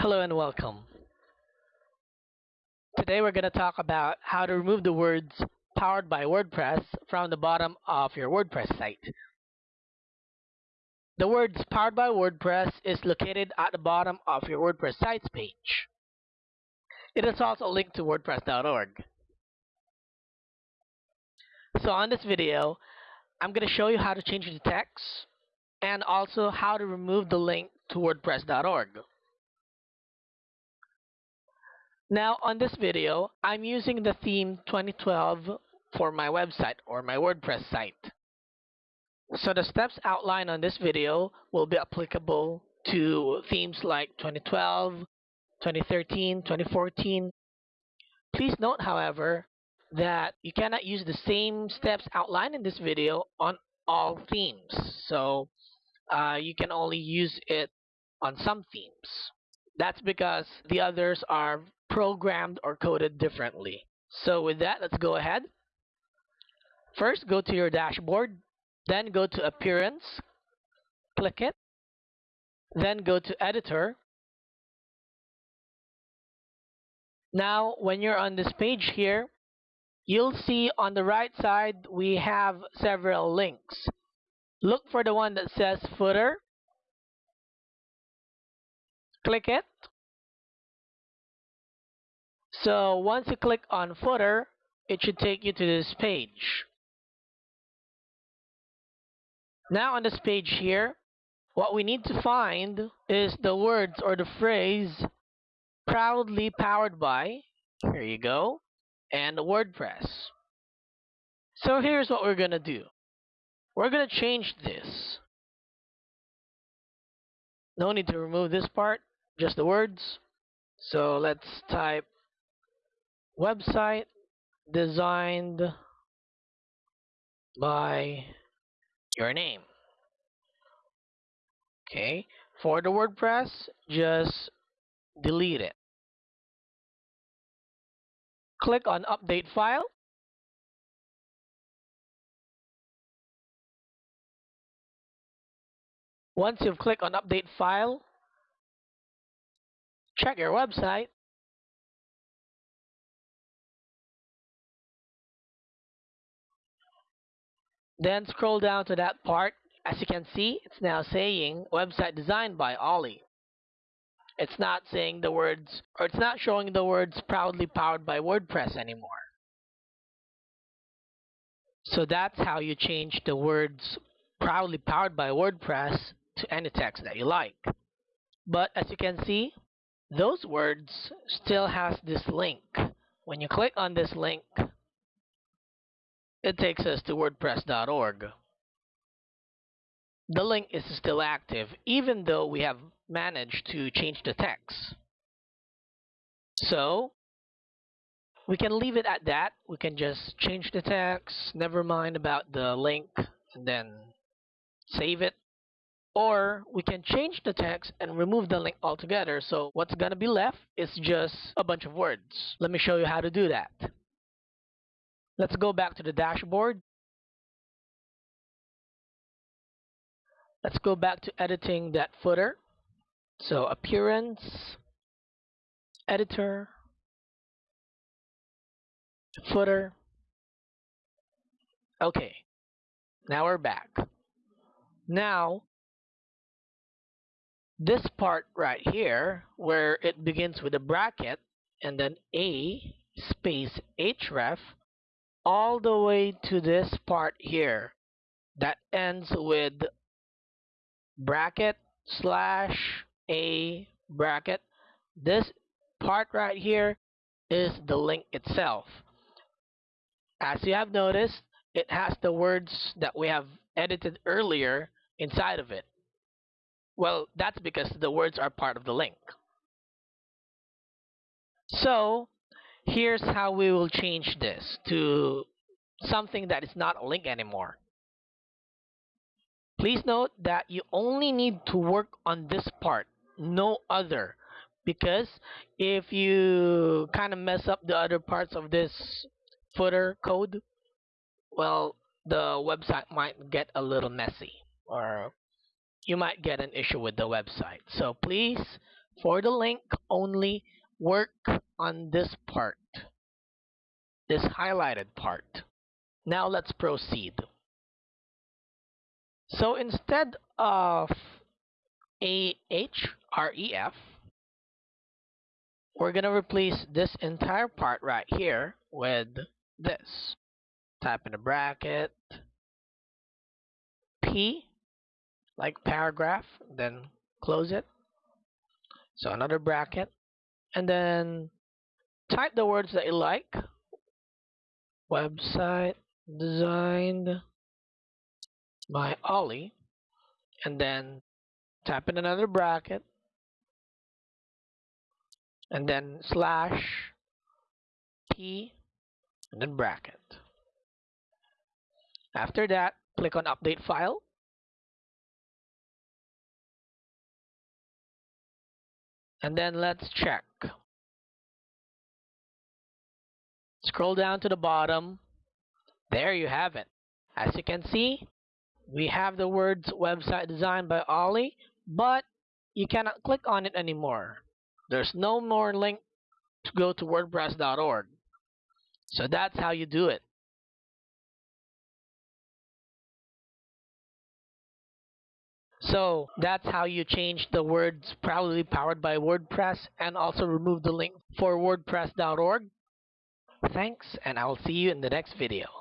Hello and welcome. Today we're going to talk about how to remove the words powered by WordPress from the bottom of your WordPress site. The words powered by WordPress is located at the bottom of your WordPress sites page. It is also linked to WordPress.org. So on this video, I'm going to show you how to change the text and also how to remove the link to WordPress.org. Now on this video, I'm using the theme 2012 for my website or my WordPress site. So the steps outlined on this video will be applicable to themes like 2012, 2013, 2014. Please note, however, that you cannot use the same steps outlined in this video on all themes. So uh, you can only use it on some themes. That's because the others are programmed or coded differently. So with that, let's go ahead. First, go to your dashboard, then go to Appearance, click it, then go to Editor. Now, when you're on this page here, you'll see on the right side we have several links. Look for the one that says Footer. Click it. So once you click on Footer, it should take you to this page. Now on this page here, what we need to find is the words or the phrase proudly powered by, here you go, and WordPress. So here's what we're going to do. We're going to change this. No need to remove this part, just the words. So let's type website designed by your name. Okay, for the WordPress, just delete it. Click on Update File. Once you've clicked on Update File, check your website. Then scroll down to that part. As you can see, it's now saying website designed by Ollie it's not saying the words, or it's not showing the words proudly powered by WordPress anymore. So that's how you change the words proudly powered by WordPress to any text that you like. But as you can see, those words still has this link. When you click on this link, it takes us to WordPress.org. The link is still active, even though we have managed to change the text. So we can leave it at that. We can just change the text, never mind about the link, and then save it. Or we can change the text and remove the link altogether. So what's going to be left is just a bunch of words. Let me show you how to do that. Let's go back to the dashboard. Let's go back to editing that footer. So appearance, editor, footer. Okay, now we're back. Now, this part right here, where it begins with a bracket and then A space href, all the way to this part here that ends with bracket slash a bracket. This part right here is the link itself. As you have noticed, it has the words that we have edited earlier inside of it. Well, that's because the words are part of the link. So, here's how we will change this to something that is not a link anymore. Please note that you only need to work on this part no other because if you kind of mess up the other parts of this footer code well the website might get a little messy or you might get an issue with the website so please For the link, only work on this part, this highlighted part. Now let's proceed. So instead of a H R E F, we're going to replace this entire part right here with this. Type in a bracket, P, like paragraph, then close it. So another bracket, and then type the words that you like. Website designed by Ollie, and then type in another bracket, and then slash p and then bracket. After that, click on update file. And then let's check. Scroll down to the bottom. There you have it. As you can see, we have the words website designed by Ollie, but you cannot click on it anymore. There's no more link to go to WordPress.org. So that's how you do it. So that's how you change the words proudly powered by WordPress and also remove the link for WordPress.org. Thanks, and I'll see you in the next video.